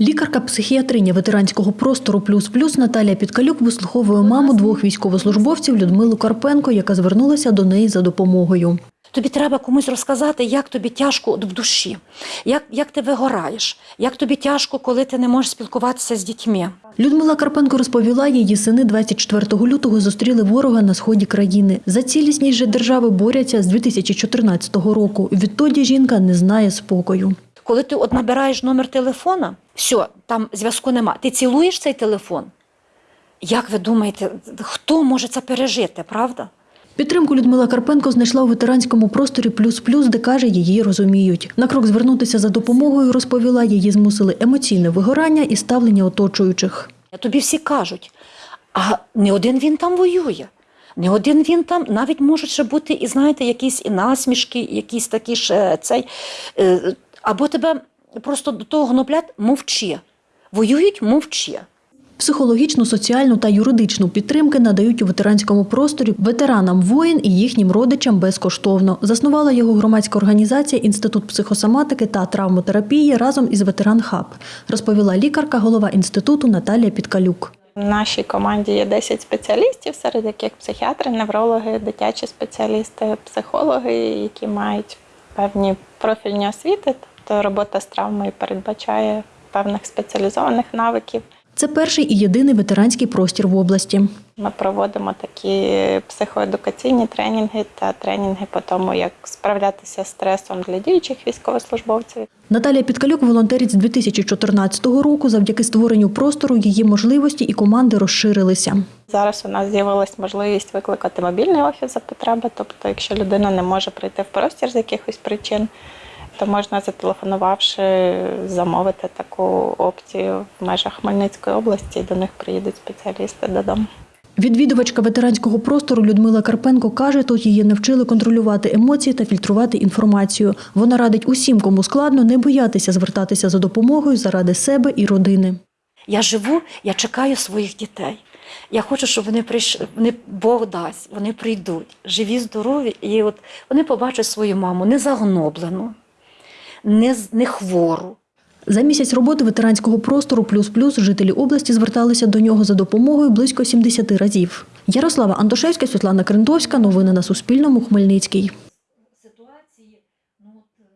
Лікарка психіатриня ветеранського простору плюс плюс Наталія Підкалюк вислуховує маму двох військовослужбовців Людмилу Карпенко, яка звернулася до неї за допомогою. Тобі треба комусь розказати, як тобі тяжко в душі, як, як ти вигораєш, як тобі тяжко, коли ти не можеш спілкуватися з дітьми. Людмила Карпенко розповіла, її сини 24 лютого зустріли ворога на сході країни. За цілісність же держави борються з 2014 року. Відтоді жінка не знає спокою. Коли ти от набираєш номер телефона, все, там зв'язку нема. Ти цілуєш цей телефон. Як ви думаєте, хто може це пережити, правда? Підтримку Людмила Карпенко знайшла у ветеранському просторі плюс плюс, де каже, її розуміють. На крок звернутися за допомогою розповіла, її змусили емоційне вигорання і ставлення оточуючих. Тобі всі кажуть, а не один він там воює. Не один він там, навіть можуть ще бути, і знаєте, якісь і насмішки, якісь такі ж е, цей. Або тебе просто до того гноблять, мовчи. Воюють, мовчи. Психологічну, соціальну та юридичну підтримки надають у ветеранському просторі ветеранам воїн і їхнім родичам безкоштовно. Заснувала його громадська організація Інститут психосоматики та травмотерапії разом із Ветеран Хаб, розповіла лікарка, голова інституту Наталія Підкалюк. В нашій команді є 10 спеціалістів, серед яких психіатри, неврологи, дитячі спеціалісти, психологи, які мають певні профільні освіти. Тобто робота з травмою передбачає певних спеціалізованих навиків. Це перший і єдиний ветеранський простір в області. Ми проводимо такі психоедукаційні тренінги та тренінги по тому, як справлятися з стресом для діючих військовослужбовців. Наталія Підкалюк волонтерить з 2014 року. Завдяки створенню простору її можливості і команди розширилися. Зараз у нас з'явилась можливість викликати мобільний офіс за потреби. Тобто, якщо людина не може прийти в простір з якихось причин, то можна, зателефонувавши, замовити таку опцію в межах Хмельницької області, і до них приїдуть спеціалісти додому. Відвідувачка ветеранського простору Людмила Карпенко каже, тут її навчили контролювати емоції та фільтрувати інформацію. Вона радить усім, кому складно, не боятися звертатися за допомогою заради себе і родини. Я живу, я чекаю своїх дітей. Я хочу, щоб вони прийшли, вони Бог дасть, вони прийдуть, живі, здорові, і от вони побачать свою маму не загноблену, не, не хвору. За місяць роботи ветеранського простору плюс плюс жителі області зверталися до нього за допомогою близько 70 разів. Ярослава Антошевська, Світлана Крендовська. Новини на Суспільному. Хмельницький. Ну, е,